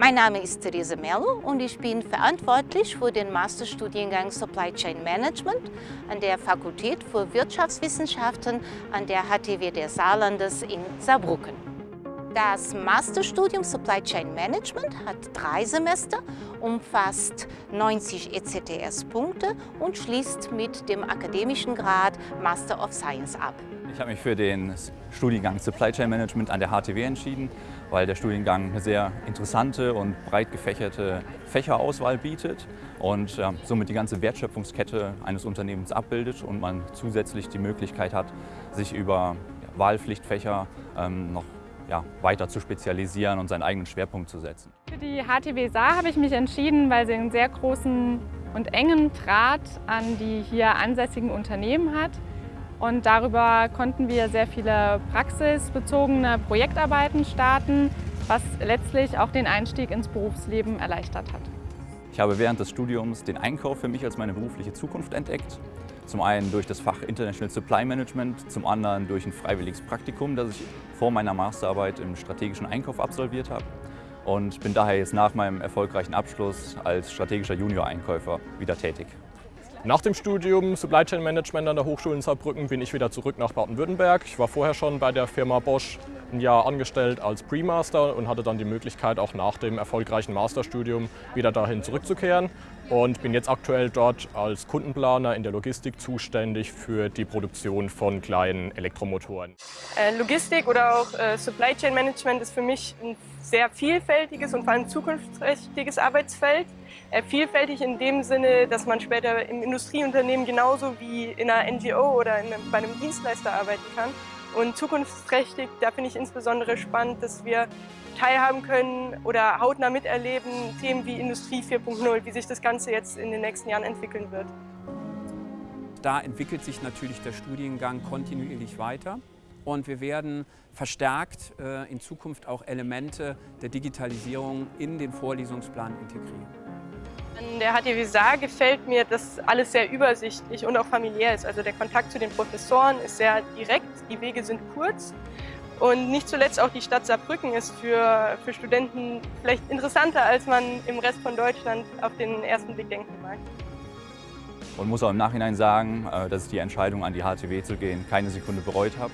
Mein Name ist Therese Merlo und ich bin verantwortlich für den Masterstudiengang Supply Chain Management an der Fakultät für Wirtschaftswissenschaften an der HTW des Saarlandes in Saarbrücken. Das Masterstudium Supply Chain Management hat drei Semester, umfasst 90 ECTS-Punkte und schließt mit dem akademischen Grad Master of Science ab. Ich habe mich für den Studiengang Supply Chain Management an der HTW entschieden, weil der Studiengang eine sehr interessante und breit gefächerte Fächerauswahl bietet und ja, somit die ganze Wertschöpfungskette eines Unternehmens abbildet und man zusätzlich die Möglichkeit hat, sich über Wahlpflichtfächer ähm, noch ja, weiter zu spezialisieren und seinen eigenen Schwerpunkt zu setzen. Für die HTW Saar habe ich mich entschieden, weil sie einen sehr großen und engen Draht an die hier ansässigen Unternehmen hat. Und darüber konnten wir sehr viele praxisbezogene Projektarbeiten starten, was letztlich auch den Einstieg ins Berufsleben erleichtert hat. Ich habe während des Studiums den Einkauf für mich als meine berufliche Zukunft entdeckt. Zum einen durch das Fach International Supply Management, zum anderen durch ein freiwilliges Praktikum, das ich vor meiner Masterarbeit im strategischen Einkauf absolviert habe und bin daher jetzt nach meinem erfolgreichen Abschluss als strategischer Junior-Einkäufer wieder tätig. Nach dem Studium Supply Chain Management an der Hochschule in Saarbrücken bin ich wieder zurück nach Baden-Württemberg. Ich war vorher schon bei der Firma Bosch ein Jahr angestellt als Pre-Master und hatte dann die Möglichkeit, auch nach dem erfolgreichen Masterstudium wieder dahin zurückzukehren und bin jetzt aktuell dort als Kundenplaner in der Logistik zuständig für die Produktion von kleinen Elektromotoren. Äh, Logistik oder auch äh, Supply Chain Management ist für mich ein sehr vielfältiges und vor allem zukunftsträchtiges Arbeitsfeld. Äh, vielfältig in dem Sinne, dass man später im Industrieunternehmen genauso wie in einer NGO oder bei einem Dienstleister arbeiten kann. Und zukunftsträchtig, da finde ich insbesondere spannend, dass wir teilhaben können oder hautnah miterleben, Themen wie Industrie 4.0, wie sich das Ganze jetzt in den nächsten Jahren entwickeln wird. Da entwickelt sich natürlich der Studiengang kontinuierlich weiter und wir werden verstärkt äh, in Zukunft auch Elemente der Digitalisierung in den Vorlesungsplan integrieren. An der HTW Saar gefällt mir, dass alles sehr übersichtlich und auch familiär ist. Also der Kontakt zu den Professoren ist sehr direkt, die Wege sind kurz und nicht zuletzt auch die Stadt Saarbrücken ist für, für Studenten vielleicht interessanter, als man im Rest von Deutschland auf den ersten Blick denken mag. Und muss auch im Nachhinein sagen, äh, dass ich die Entscheidung an die HTW zu gehen keine Sekunde bereut habe.